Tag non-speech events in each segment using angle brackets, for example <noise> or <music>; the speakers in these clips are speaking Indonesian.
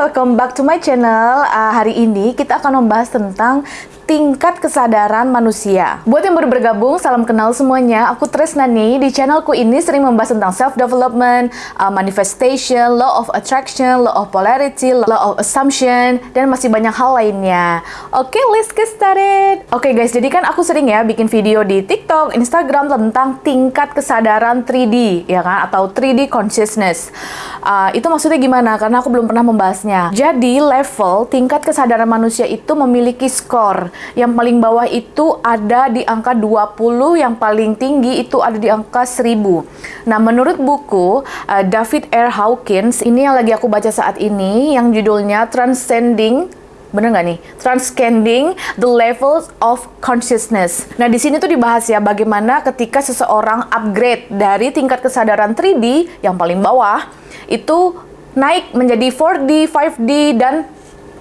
welcome back to my channel. Uh, hari ini kita akan membahas tentang tingkat kesadaran manusia. Buat yang baru bergabung, salam kenal semuanya. Aku Tresna nih. Di channelku ini sering membahas tentang self-development, uh, manifestation, law of attraction, law of polarity, law of assumption, dan masih banyak hal lainnya. Oke, okay, let's get started. Oke okay, guys, jadi kan aku sering ya bikin video di TikTok, Instagram tentang tingkat kesadaran 3D, ya kan? Atau 3D consciousness. Uh, itu maksudnya gimana? Karena aku belum pernah membahasnya. Jadi, level tingkat kesadaran manusia itu memiliki skor yang paling bawah itu ada di angka 20, yang paling tinggi itu ada di angka 1000. Nah, menurut buku uh, David R. Hawkins, ini yang lagi aku baca saat ini, yang judulnya Transcending Bener nggak nih? Transcending the levels of consciousness. Nah, di sini tuh dibahas ya bagaimana ketika seseorang upgrade dari tingkat kesadaran 3D yang paling bawah itu naik menjadi 4D, 5D, dan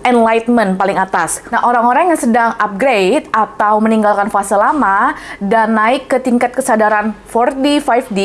enlightenment paling atas. Nah, orang-orang yang sedang upgrade atau meninggalkan fase lama dan naik ke tingkat kesadaran 4D, 5D,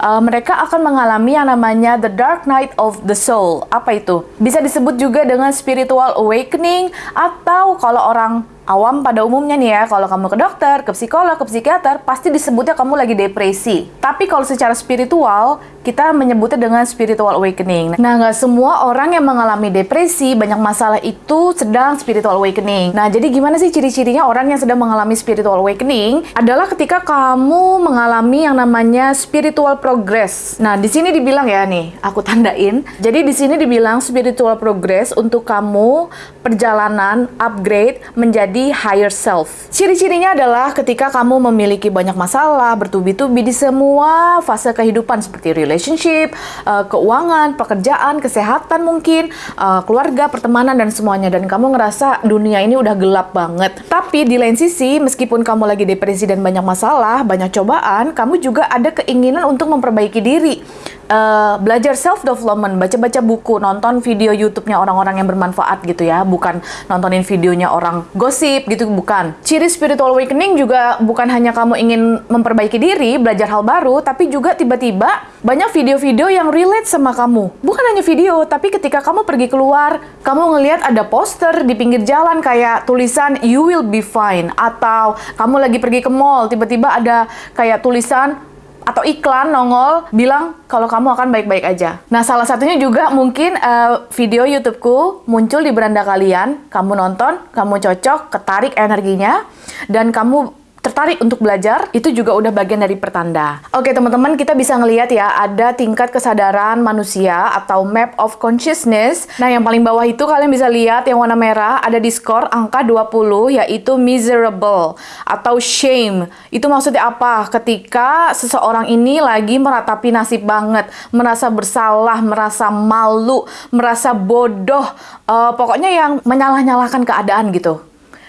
uh, mereka akan mengalami yang namanya the dark night of the soul. Apa itu? Bisa disebut juga dengan spiritual awakening atau kalau orang awam pada umumnya nih ya, kalau kamu ke dokter, ke psikolog, ke psikiater, pasti disebutnya kamu lagi depresi. Tapi kalau secara spiritual, kita menyebutnya dengan spiritual awakening. Nah, nggak semua orang yang mengalami depresi, banyak masalah itu sedang spiritual awakening. Nah, jadi gimana sih ciri-cirinya orang yang sedang mengalami spiritual awakening? Adalah ketika kamu mengalami yang namanya spiritual progress. Nah, di sini dibilang ya nih, aku tandain. Jadi di sini dibilang spiritual progress untuk kamu perjalanan upgrade menjadi menjadi higher self. Ciri-cirinya adalah ketika kamu memiliki banyak masalah, bertubi-tubi di semua fase kehidupan seperti relationship, uh, keuangan, pekerjaan, kesehatan mungkin, uh, keluarga, pertemanan, dan semuanya. Dan kamu ngerasa dunia ini udah gelap banget. Tapi di lain sisi, meskipun kamu lagi depresi dan banyak masalah, banyak cobaan, kamu juga ada keinginan untuk memperbaiki diri uh, belajar self development, baca-baca buku, nonton video YouTube-nya orang-orang yang bermanfaat gitu ya, bukan nontonin videonya orang gosip gitu bukan. Ciri spiritual awakening juga bukan hanya kamu ingin memperbaiki diri, belajar hal baru, tapi juga tiba-tiba banyak video-video yang relate sama kamu. Bukan hanya video, tapi ketika kamu pergi keluar, kamu ngelihat ada poster di pinggir jalan kayak tulisan you will be fine atau kamu lagi pergi ke mall, tiba-tiba ada kayak tulisan atau iklan nongol bilang kalau kamu akan baik-baik aja. Nah, salah satunya juga mungkin uh, video YouTubeku muncul di beranda kalian, kamu nonton, kamu cocok, ketarik energinya, dan kamu tertarik untuk belajar, itu juga udah bagian dari pertanda. Oke teman-teman, kita bisa ngelihat ya, ada tingkat kesadaran manusia atau map of consciousness. Nah, yang paling bawah itu kalian bisa lihat yang warna merah, ada di skor angka 20, yaitu miserable atau shame. Itu maksudnya apa? Ketika seseorang ini lagi meratapi nasib banget, merasa bersalah, merasa malu, merasa bodoh, uh, pokoknya yang menyalah-nyalahkan keadaan gitu.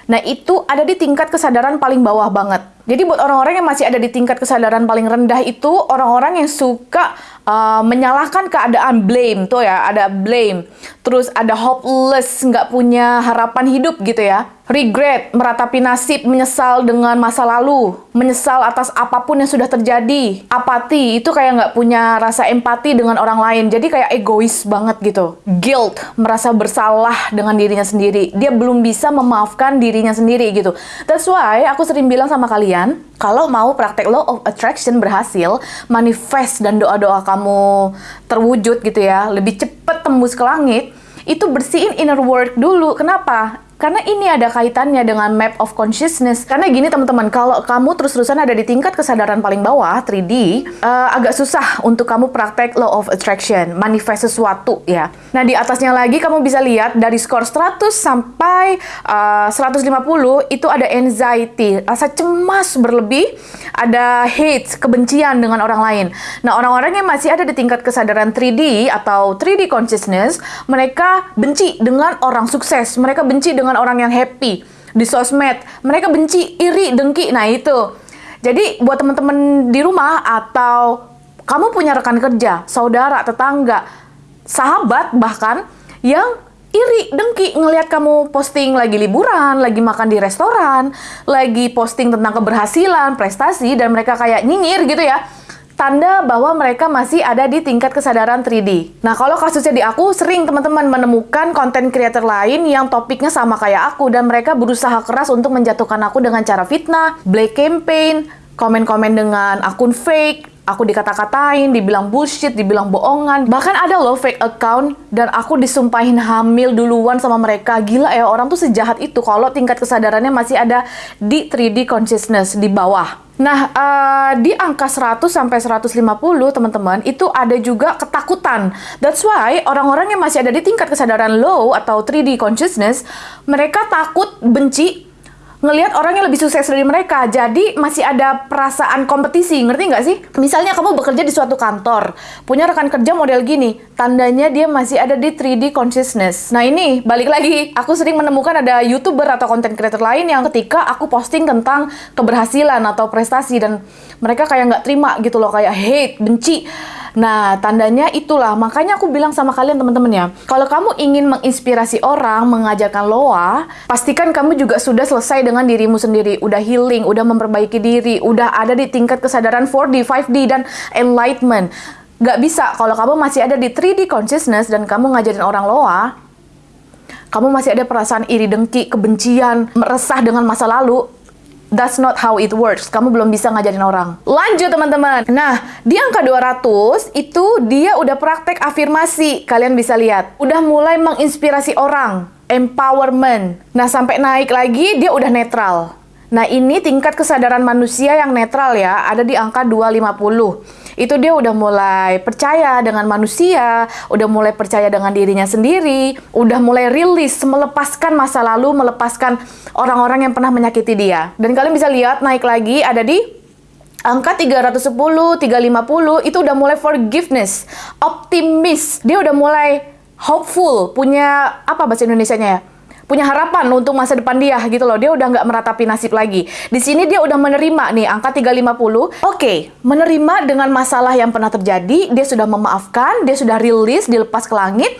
Nah, itu ada di tingkat kesadaran paling bawah banget. Jadi buat orang-orang yang masih ada di tingkat kesadaran paling rendah itu orang-orang yang suka uh, menyalahkan keadaan blame tuh ya, ada blame. Terus ada hopeless, nggak punya harapan hidup gitu ya regret, meratapi nasib, menyesal dengan masa lalu, menyesal atas apa pun yang sudah terjadi, apati, itu kayak nggak punya rasa empati dengan orang lain, jadi kayak egois banget gitu. Guilt, merasa bersalah dengan dirinya sendiri, dia belum bisa memaafkan dirinya sendiri gitu. That's why aku sering bilang sama kalian, kalau mau praktek law of attraction berhasil, manifest dan doa-doa kamu terwujud gitu ya, lebih cepet tembus ke langit, itu bersihin inner work dulu. Kenapa? Karena ini ada kaitannya dengan map of consciousness. Karena gini teman-teman, kalau kamu terus-terusan ada di tingkat kesadaran paling bawah, 3D, uh, eh, agak susah untuk kamu praktek law of attraction, manifest sesuatu ya. Nah, di atasnya lagi kamu bisa lihat dari skor 100 sampai uh, 150 itu ada anxiety, rasa cemas berlebih, ada hate, kebencian dengan orang lain. Nah, orang-orang yang masih ada di tingkat kesadaran 3D atau 3D consciousness, mereka benci dengan orang sukses, mereka benci dengan dengan orang yang happy di sosmed. Mereka benci, iri, dengki. Nah, itu. Jadi, buat teman-teman di rumah atau kamu punya rekan kerja, saudara, tetangga, sahabat bahkan yang iri, dengki ngelihat kamu posting lagi liburan, lagi makan di restoran, lagi posting tentang keberhasilan, prestasi dan mereka kayak nyinyir gitu ya tanda bahwa mereka masih ada di tingkat kesadaran 3D. Nah, kalau kasusnya di aku, sering teman-teman menemukan konten creator lain yang topiknya sama kayak aku, dan mereka berusaha keras untuk menjatuhkan aku dengan cara fitnah, black campaign, komen-komen dengan akun fake, aku dikata-katain, dibilang bullshit, dibilang bohongan. Bahkan ada loh fake account dan aku disumpahin hamil duluan sama mereka. Gila ya, orang tuh sejahat itu kalau tingkat kesadarannya masih ada di 3D consciousness di bawah. Nah, uh, di angka 100 sampai 150 teman-teman, itu ada juga ketakutan. That's why orang-orang yang masih ada di tingkat kesadaran low atau 3D consciousness, mereka takut benci ngelihat orang yang lebih sukses dari mereka. Jadi masih ada perasaan kompetisi, ngerti nggak sih? Misalnya kamu bekerja di suatu kantor, punya rekan kerja model gini, tandanya dia masih ada di 3D consciousness. Nah ini, balik lagi, aku sering menemukan ada YouTuber atau content creator lain yang ketika aku posting tentang keberhasilan atau prestasi dan mereka kayak nggak terima gitu loh, kayak hate, benci. Nah, tandanya itulah. Makanya aku bilang sama kalian teman-teman ya, kalau kamu ingin menginspirasi orang, mengajarkan loa, pastikan kamu juga sudah selesai dengan dirimu sendiri, udah healing, udah memperbaiki diri, udah ada di tingkat kesadaran 4D, 5D, dan enlightenment. Gak bisa kalau kamu masih ada di 3D consciousness dan kamu ngajarin orang loa, kamu masih ada perasaan iri dengki, kebencian, meresah dengan masa lalu, That's not how it works. Kamu belum bisa ngajarin orang. Lanjut teman-teman. Nah, di angka 200 itu dia udah praktek afirmasi. Kalian bisa lihat. Udah mulai menginspirasi orang. Empowerment. Nah, sampai naik lagi dia udah netral. Nah, ini tingkat kesadaran manusia yang netral ya, ada di angka 250. Itu dia udah mulai percaya dengan manusia, udah mulai percaya dengan dirinya sendiri, udah mulai rilis, melepaskan masa lalu, melepaskan orang-orang yang pernah menyakiti dia. Dan kalian bisa lihat naik lagi ada di angka 310, 350 itu udah mulai forgiveness, optimis. Dia udah mulai hopeful, punya apa bahasa Indonesianya ya? punya harapan untuk masa depan dia gitu loh. Dia udah nggak meratapi nasib lagi. Di sini dia udah menerima nih angka 350. Oke, okay, menerima dengan masalah yang pernah terjadi, dia sudah memaafkan, dia sudah rilis, dilepas ke langit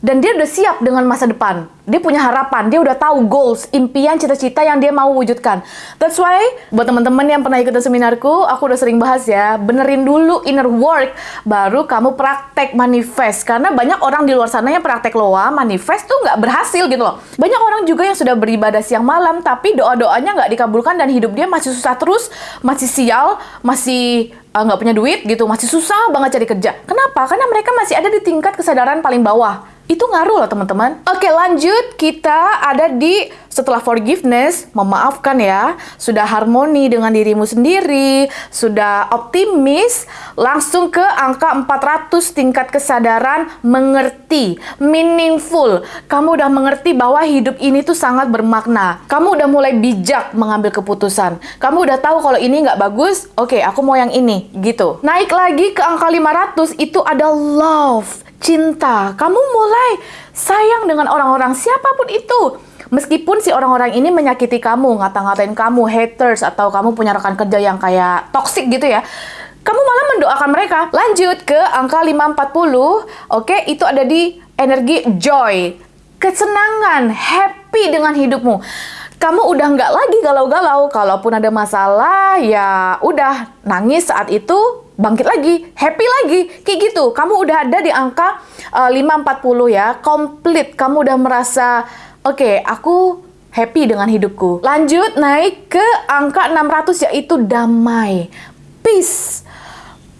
dan dia udah siap dengan masa depan. Dia punya harapan, dia udah tahu goals, impian, cita-cita yang dia mau wujudkan. That's why, buat teman-teman yang pernah ikutan seminarku, aku udah sering bahas ya, benerin dulu inner work, baru kamu praktek manifest. Karena banyak orang di luar sana yang praktek loa, manifest tuh nggak berhasil gitu loh. Banyak orang juga yang sudah beribadah siang malam, tapi doa-doanya nggak dikabulkan dan hidup dia masih susah terus, masih sial, masih eh, nggak uh, punya duit gitu, masih susah banget cari kerja. Kenapa? Karena mereka masih ada di tingkat kesadaran paling bawah itu ngaruh loh teman-teman. Oke lanjut, kita ada di setelah forgiveness, memaafkan ya, sudah harmoni dengan dirimu sendiri, sudah optimis, langsung ke angka 400 tingkat kesadaran mengerti, meaningful. Kamu udah mengerti bahwa hidup ini tuh sangat bermakna. Kamu udah mulai bijak mengambil keputusan. Kamu udah tahu kalau ini nggak bagus, oke okay, aku mau yang ini, gitu. Naik lagi ke angka 500, itu ada love cinta. Kamu mulai sayang dengan orang-orang siapa pun itu. Meskipun si orang-orang ini menyakiti kamu, ngata-ngatain kamu, haters, atau kamu punya rekan kerja yang kayak toxic gitu ya. Kamu malah mendoakan mereka. Lanjut ke angka 540. Oke, itu ada di energi joy. Kesenangan, happy dengan hidupmu kamu udah nggak lagi galau-galau. Kalaupun ada masalah, ya udah nangis saat itu, bangkit lagi, happy lagi, kayak gitu. Kamu udah ada di angka uh, eh, 540 ya, komplit. Kamu udah merasa, oke, okay, aku happy dengan hidupku. Lanjut naik ke angka 600 yaitu damai, peace.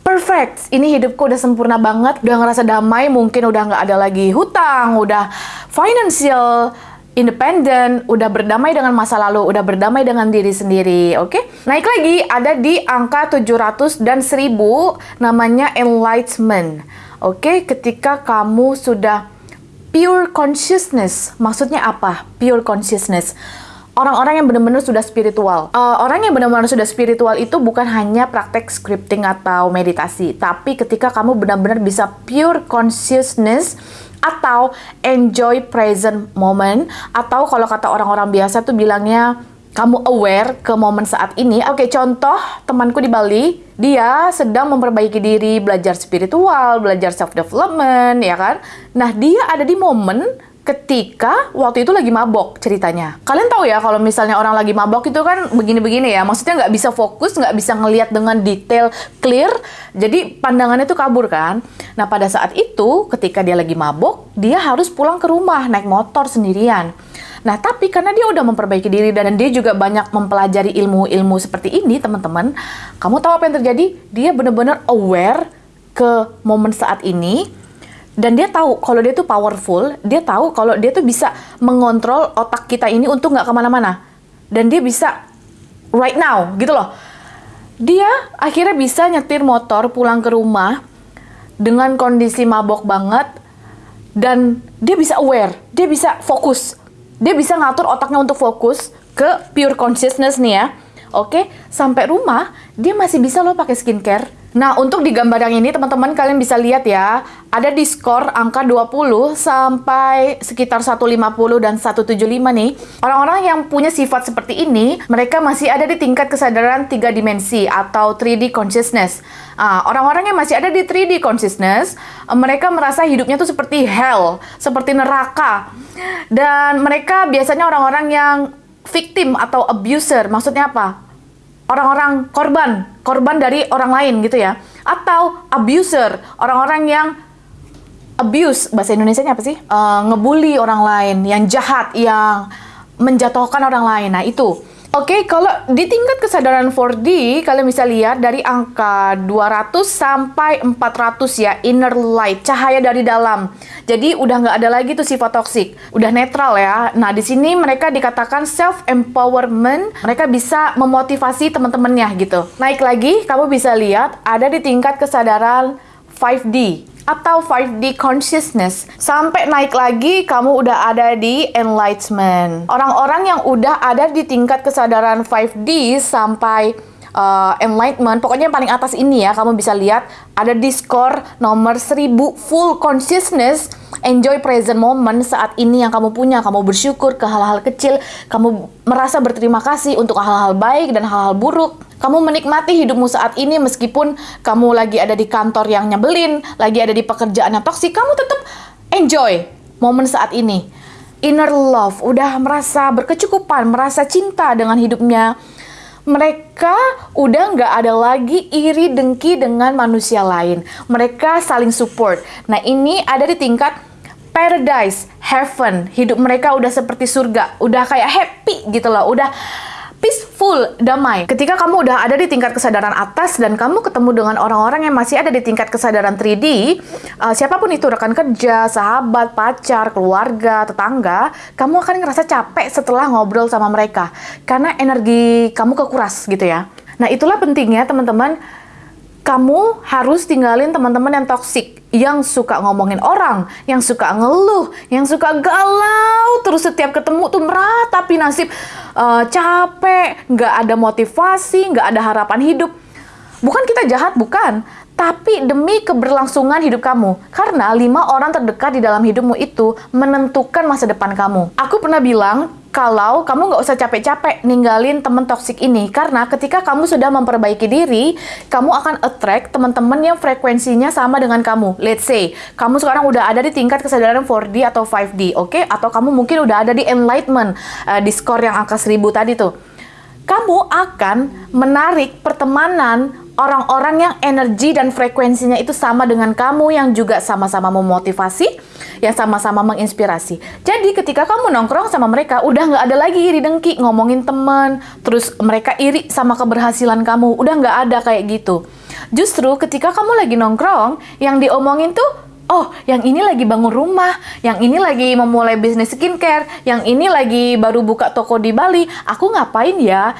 Perfect, ini hidupku udah sempurna banget, udah ngerasa damai, mungkin udah nggak ada lagi hutang, udah financial independen, udah berdamai dengan masa lalu, udah berdamai dengan diri sendiri, oke? Okay? Naik lagi, ada di angka 700 dan 1000, namanya enlightenment. Oke, okay? ketika kamu sudah pure consciousness, maksudnya apa? Pure consciousness. Orang-orang yang benar-benar sudah spiritual. Uh, orang yang benar-benar sudah spiritual itu bukan hanya praktek scripting atau meditasi, tapi ketika kamu benar-benar bisa pure consciousness, atau enjoy present moment atau kalau kata orang-orang biasa tuh bilangnya kamu aware ke momen saat ini. Oke, contoh temanku di Bali, dia sedang memperbaiki diri, belajar spiritual, belajar self development, ya kan? Nah, dia ada di momen ketika waktu itu lagi mabok ceritanya. Kalian tahu ya kalau misalnya orang lagi mabok itu kan begini-begini ya, maksudnya nggak bisa fokus, nggak bisa ngelihat dengan detail clear, jadi pandangannya tuh kabur kan. Nah pada saat itu ketika dia lagi mabok, dia harus pulang ke rumah naik motor sendirian. Nah, tapi karena dia udah memperbaiki diri dan dia juga banyak mempelajari ilmu-ilmu seperti ini, teman-teman, kamu tahu apa yang terjadi? Dia benar-benar aware ke momen saat ini, dan dia tahu kalau dia tuh powerful, dia tahu kalau dia tuh bisa mengontrol otak kita ini untuk nggak ke mana-mana. Dan dia bisa right now, gitu loh. Dia akhirnya bisa nyetir motor pulang ke rumah dengan kondisi mabok banget, dan dia bisa aware, dia bisa fokus, dia bisa ngatur otaknya untuk fokus ke pure consciousness nih ya. Oke, sampai rumah dia masih bisa loh pakai skincare Nah, untuk di gambar yang ini teman-teman kalian bisa lihat ya, ada di skor angka 20 sampai sekitar 150 dan 175 nih. Orang-orang yang punya sifat seperti ini, mereka masih ada di tingkat kesadaran tiga dimensi atau 3D consciousness. Ah, orang-orang yang masih ada di 3D consciousness, mereka merasa hidupnya tuh seperti hell, seperti neraka. Dan mereka biasanya orang-orang yang victim atau abuser. Maksudnya apa? Orang-orang korban, korban dari orang lain gitu ya. Atau abuser, orang-orang yang abuse, bahasa Indonesia apa sih? Uh, ngebully orang lain, yang jahat, yang menjatuhkan orang lain. Nah, itu. Oke, okay, kalau di tingkat kesadaran 4D, kalian bisa lihat dari angka 200 sampai 400 ya, inner light, cahaya dari dalam. Jadi udah nggak ada lagi tuh sifat toksik, udah netral ya. Nah di sini mereka dikatakan self empowerment, mereka bisa memotivasi teman-temannya gitu. Naik lagi, kamu bisa lihat ada di tingkat kesadaran 5D atau 5D consciousness. Sampai naik lagi, kamu udah ada di enlightenment. Orang-orang yang udah ada di tingkat kesadaran 5D sampai uh, enlightenment, pokoknya yang paling atas ini ya, kamu bisa lihat ada di nomor 1000 full consciousness enjoy present moment saat ini yang kamu punya. Kamu bersyukur ke hal-hal kecil, kamu merasa berterima kasih untuk hal-hal baik dan hal-hal buruk. Kamu menikmati hidupmu saat ini meskipun kamu lagi ada di kantor yang nyebelin, lagi ada di pekerjaan yang toksik, kamu tetap enjoy momen saat ini. Inner love, udah merasa berkecukupan, merasa cinta dengan hidupnya, mereka udah nggak ada lagi iri dengki dengan manusia lain. Mereka saling support. Nah ini ada di tingkat paradise, heaven. Hidup mereka udah seperti surga, udah kayak happy gitu loh, udah peaceful, damai. Ketika kamu udah ada di tingkat kesadaran atas dan kamu ketemu dengan orang-orang yang masih ada di tingkat kesadaran 3D, uh, siapa pun itu rekan kerja, sahabat, pacar, keluarga, tetangga, kamu akan ngerasa capek setelah ngobrol sama mereka karena energi kamu kekuras gitu ya. Nah, itulah pentingnya teman-teman kamu harus tinggalin teman-teman yang toksik yang suka ngomongin orang, yang suka ngeluh, yang suka galau, terus setiap ketemu tuh meratapi nasib uh, capek, nggak ada motivasi, nggak ada harapan hidup. Bukan kita jahat, bukan. Tapi demi keberlangsungan hidup kamu. Karena lima orang terdekat di dalam hidupmu itu menentukan masa depan kamu. Aku pernah bilang, kalau kamu nggak usah capek-capek ninggalin temen toksik ini karena ketika kamu sudah memperbaiki diri kamu akan attract teman-teman yang frekuensinya sama dengan kamu let's say kamu sekarang udah ada di tingkat kesadaran 4D atau 5D oke okay? atau kamu mungkin udah ada di enlightenment uh, di skor yang angka 1000 tadi tuh kamu akan menarik pertemanan orang-orang yang energi dan frekuensinya itu sama dengan kamu yang juga sama-sama memotivasi yang sama-sama menginspirasi. Jadi ketika kamu nongkrong sama mereka, udah nggak ada lagi iri dengki ngomongin teman, terus mereka iri sama keberhasilan kamu, udah nggak ada kayak gitu. Justru ketika kamu lagi nongkrong, yang diomongin tuh oh yang ini lagi bangun rumah, yang ini lagi memulai bisnis skincare, yang ini lagi baru buka toko di Bali, aku ngapain ya?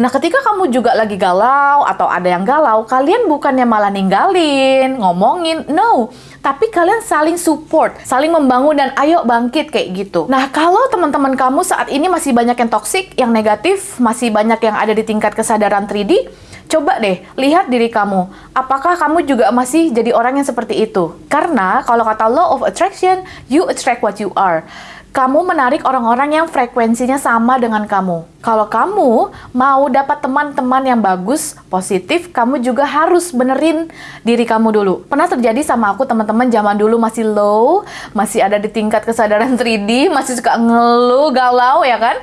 Nah, ketika kamu juga lagi galau atau ada yang galau, kalian bukannya malah ninggalin, ngomongin, no. Tapi kalian saling support, saling membangun dan ayo bangkit kayak gitu. Nah, kalau teman-teman kamu saat ini masih banyak yang toksik, yang negatif, masih banyak yang ada di tingkat kesadaran 3D, coba deh lihat diri kamu. Apakah kamu juga masih jadi orang yang seperti itu? Karena kalau kata law of attraction, you attract what you are kamu menarik orang-orang yang frekuensinya sama dengan kamu. Kalau kamu mau dapat teman-teman yang bagus, positif, kamu juga harus benerin diri kamu dulu. Pernah terjadi sama aku teman-teman zaman dulu masih low, masih ada di tingkat kesadaran <laughs> 3D, masih suka ngeluh, galau ya kan?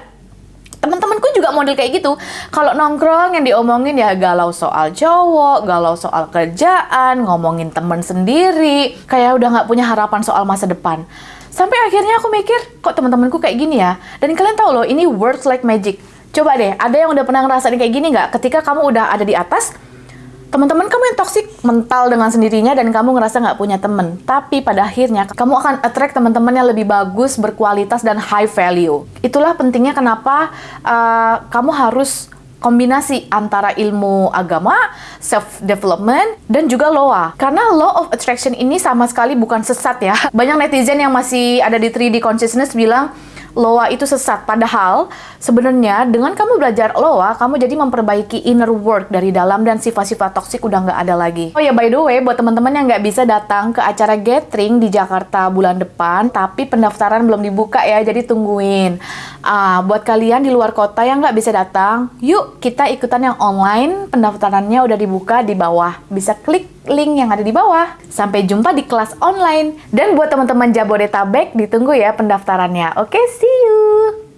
teman-temanku juga model kayak gitu. Kalau nongkrong yang diomongin ya galau soal cowok, galau soal kerjaan, ngomongin temen sendiri, kayak udah nggak punya harapan soal masa depan. Sampai akhirnya aku mikir, kok teman-temanku kayak gini ya? Dan kalian tahu loh, ini words like magic. Coba deh, ada yang udah pernah ngerasain kayak gini nggak? Ketika kamu udah ada di atas, teman-teman kamu yang toxic mental dengan sendirinya dan kamu ngerasa nggak punya temen. Tapi pada akhirnya kamu akan attract teman-teman yang lebih bagus, berkualitas, dan high value. Itulah pentingnya kenapa uh, kamu harus kombinasi antara ilmu agama, self development dan juga loa. Karena law of attraction ini sama sekali bukan sesat ya. <laughs> Banyak netizen yang masih ada di 3D consciousness bilang Loa itu sesat. Padahal sebenarnya dengan kamu belajar Loa, kamu jadi memperbaiki inner work dari dalam dan sifat-sifat toksik udah nggak ada lagi. Oh ya by the way, buat teman-teman yang nggak bisa datang ke acara gathering di Jakarta bulan depan, tapi pendaftaran belum dibuka ya, jadi tungguin. Ah, buat kalian di luar kota yang nggak bisa datang, yuk kita ikutan yang online. Pendaftarannya udah dibuka di bawah. Bisa klik link yang ada di bawah. Sampai jumpa di kelas online. Dan buat teman-teman Jabodetabek, ditunggu ya pendaftarannya. Oke, see you!